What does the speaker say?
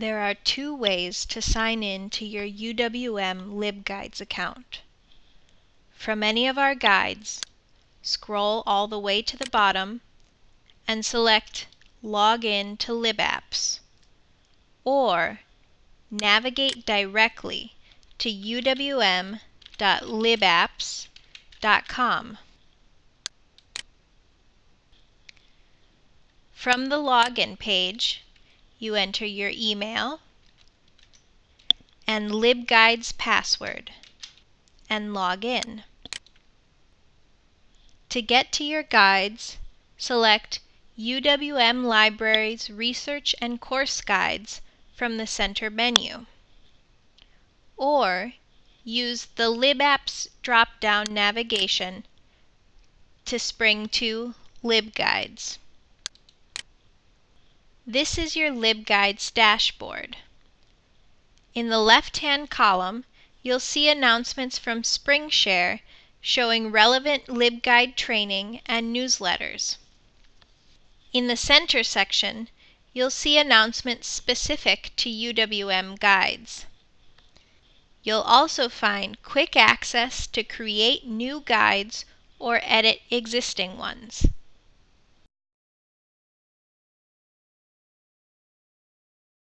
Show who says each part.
Speaker 1: There are two ways to sign in to your UWM LibGuides account. From any of our guides, scroll all the way to the bottom and select Log in to LibApps, or navigate directly to uwm.libapps.com. From the login page, you enter your email and LibGuides password and log in. To get to your guides, select UWM Libraries Research and Course Guides from the center menu. Or use the LibApps drop-down navigation to spring to LibGuides. This is your LibGuides dashboard. In the left-hand column, you'll see announcements from SpringShare showing relevant LibGuide training and newsletters. In the center section, you'll see announcements specific to UWM guides. You'll also find quick access to create new guides or edit existing ones.